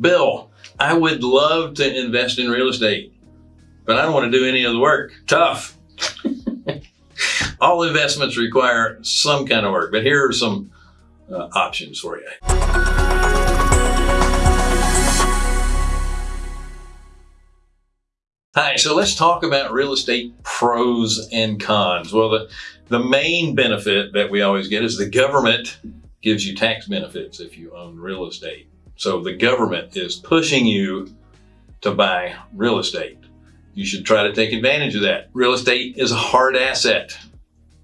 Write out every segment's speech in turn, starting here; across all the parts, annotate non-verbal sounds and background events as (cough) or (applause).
Bill, I would love to invest in real estate, but I don't want to do any of the work. Tough. (laughs) All investments require some kind of work, but here are some uh, options for you. Hi, so let's talk about real estate pros and cons. Well, the, the main benefit that we always get is the government gives you tax benefits if you own real estate. So the government is pushing you to buy real estate. You should try to take advantage of that. Real estate is a hard asset.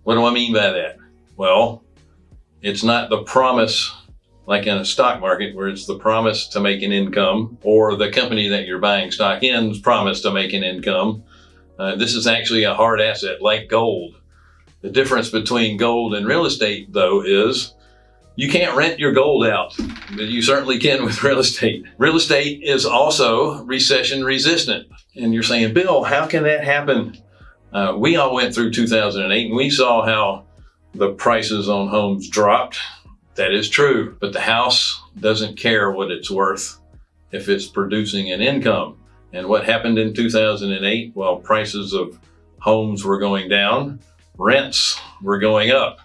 What do I mean by that? Well, it's not the promise like in a stock market where it's the promise to make an income or the company that you're buying stock in's promise to make an income. Uh, this is actually a hard asset like gold. The difference between gold and real estate though is you can't rent your gold out, but you certainly can with real estate. Real estate is also recession resistant. And you're saying, Bill, how can that happen? Uh, we all went through 2008 and we saw how the prices on homes dropped that is true, but the house doesn't care what it's worth if it's producing an income. And what happened in 2008? Well, prices of homes were going down, rents were going up.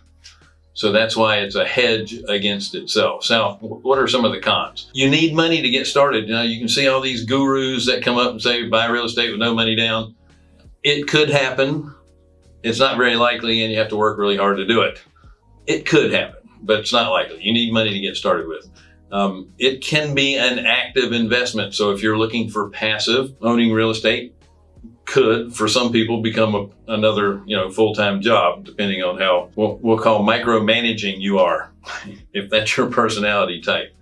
So that's why it's a hedge against itself. So what are some of the cons? You need money to get started. Know, you can see all these gurus that come up and say, buy real estate with no money down. It could happen. It's not very likely and you have to work really hard to do it. It could happen but it's not likely. You need money to get started with. Um, it can be an active investment. So if you're looking for passive, owning real estate could, for some people, become a, another, you know, full-time job, depending on how we'll, we'll call micromanaging you are, (laughs) if that's your personality type.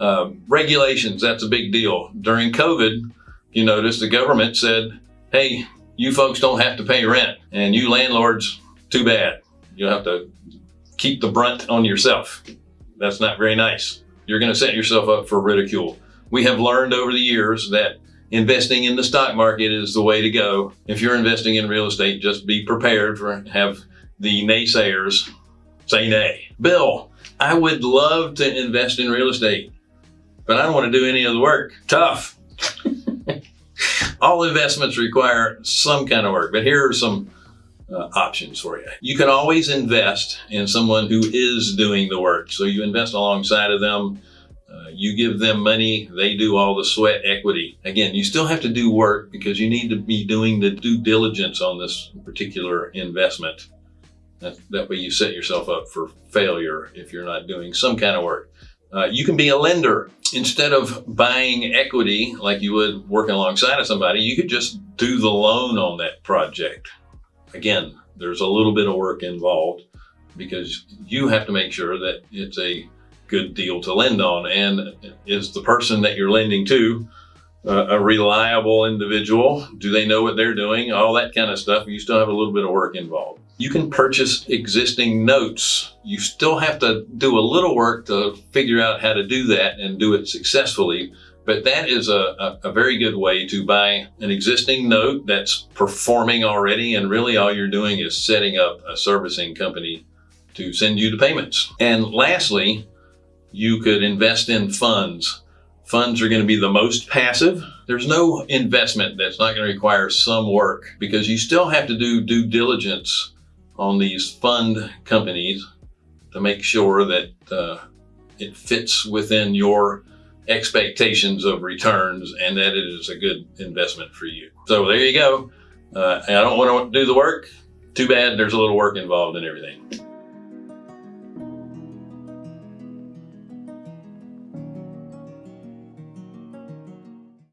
Um, regulations, that's a big deal. During COVID, you notice the government said, hey, you folks don't have to pay rent and you landlords, too bad. You'll have to keep the brunt on yourself. That's not very nice. You're going to set yourself up for ridicule. We have learned over the years that investing in the stock market is the way to go. If you're investing in real estate, just be prepared for have the naysayers say nay. Bill, I would love to invest in real estate, but I don't want to do any of the work. Tough. (laughs) All investments require some kind of work, but here are some uh, options for you. You can always invest in someone who is doing the work. So you invest alongside of them. You give them money, they do all the sweat equity. Again, you still have to do work because you need to be doing the due diligence on this particular investment. That, that way you set yourself up for failure if you're not doing some kind of work. Uh, you can be a lender. Instead of buying equity like you would working alongside of somebody, you could just do the loan on that project. Again, there's a little bit of work involved because you have to make sure that it's a good deal to lend on and is the person that you're lending to uh, a reliable individual? Do they know what they're doing? All that kind of stuff. You still have a little bit of work involved. You can purchase existing notes. You still have to do a little work to figure out how to do that and do it successfully but that is a, a, a, very good way to buy an existing note that's performing already. And really all you're doing is setting up a servicing company to send you the payments. And lastly, you could invest in funds. Funds are going to be the most passive. There's no investment that's not going to require some work because you still have to do due diligence on these fund companies to make sure that uh, it fits within your expectations of returns and that it is a good investment for you. So there you go. Uh, I don't want to do the work. Too bad there's a little work involved in everything.